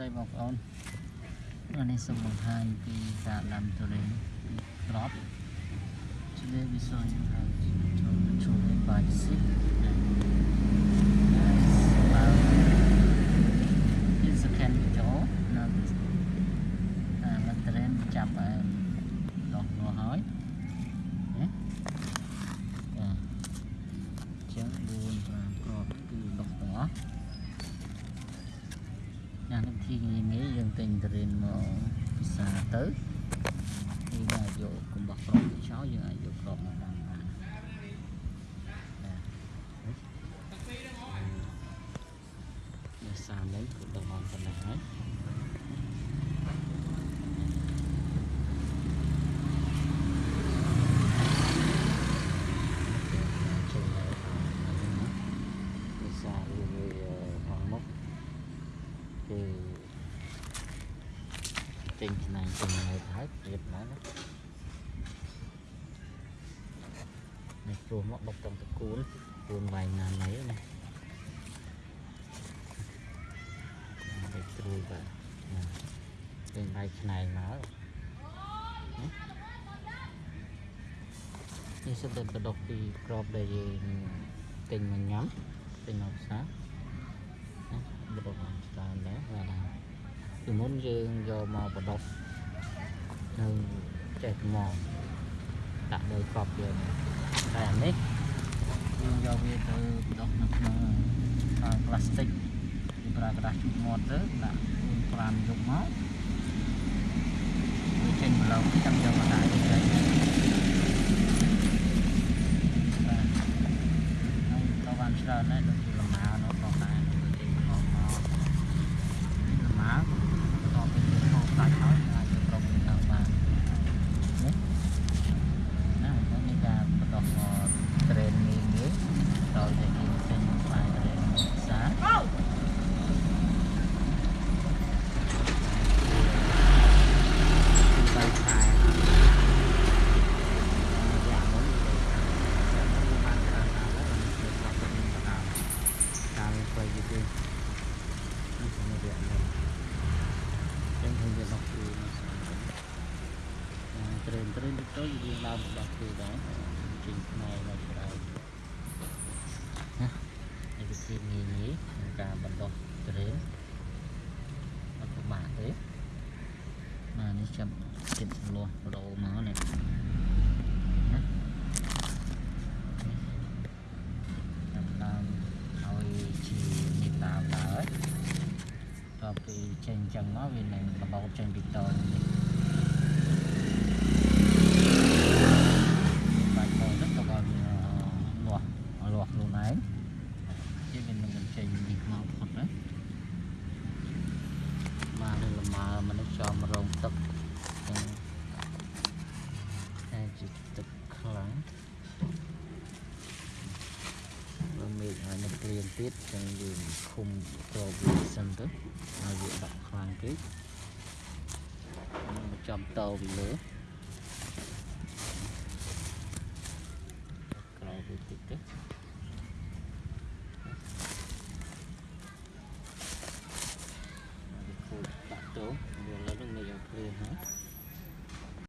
ស្តីបងប្អូនថ្ងៃនេះសូមបង្ហាញពីការដាំទុរេនក្រប Today we show you how to to turin by the seed It's a can video នៅអាមិនទុរេនចាប់ឲ្យដុះមកហើយណាចាចឹង4 5ក្របគឺដុះទាំងអស់ ណានឹងធីងាយងាយយើងទិញតរិនមកពិសាទៅយើងអាចយកកំបោះក្របទៅចោលយើងអាចយកក្របមកដាំបានណានេះសាមិញគឺដល់មកប៉ុណ្ណេះហើយចូលទៅពិសាវាខាងមុខ គឺចេញឆ្នាំងចេញនៅហើយព្រៀបមកណានេះព្រោះមកបុកតាមតកូលគូនវាយណាណៃណានេះត្រួយបាទណាចេញវាយឆ្នៃមកនេះសិតតែបដុកពីក្របដែលយើងទិញមកញ៉ាំទិញមកផ្សារ បដុកច្រើនដែរបាទពីមុនយើងយកមកបដុកនៅចេះមកដាក់លើកប់យើងតែអានេះយើងយកវាទៅបដុកនៅក្នុងអាផ្លាស្ទិកយើងប្រើក្រដាសជូតមាត់ទៅដាក់4 5យកមកវាចេញម្លងចាំយកមកដាក់ទៅចេញបាទហើយតបានច្រើនដែរដូចជាលម៉ានោះផងដែរចេញម្លងមក លម៉ាបន្ទាប់ពីយើងហូបសាច់ហើយអាចយកក្រុមទៅតាមបាននេះណាហ្នឹងនេះការបន្តមកត្រេនងាយងាយដោយតែយើងចេញស្បាយត្រេនផ្សារគឺបីខែយ៉ាងមុនទៅបានច្រើនណាស់ហើយបានស្រាប់ទៅតាមតាមទៅយឺតនេះ សម្រាប់យ៉ាងនេះចឹងខ្ញុំវាដល់គឺត្រេនត្រេនទៅយើងឡើងដល់គឺដែរចេញផ្នែកមកច្រើនណានេះវិធីងាយងាយក្នុងការបណ្ដុះត្រេនអត់ពិបាកទេបាទនេះចាំគិតលាស់បដូរមកនេះណាចាំដើមឲ្យជានេះតាមដែរ តទៅពីចេញអញ្ចឹងមកវានឹងបដោតចេញពីតនេះបាច់មកទៅក៏វាលាស់លាស់ខ្លួនឯងជាវានឹងបញ្ចេញនេះមកផុតណាមកនឹងលម៉ើមនុស្សចំរងទឹក ទៀតចឹងយើងឃុំប្រវាសិនទៅឲ្យវាដកខ្លាំងពេកមកចំតពីលើក្រោយវាតិចទៅមកវាខូចដាក់ទៅ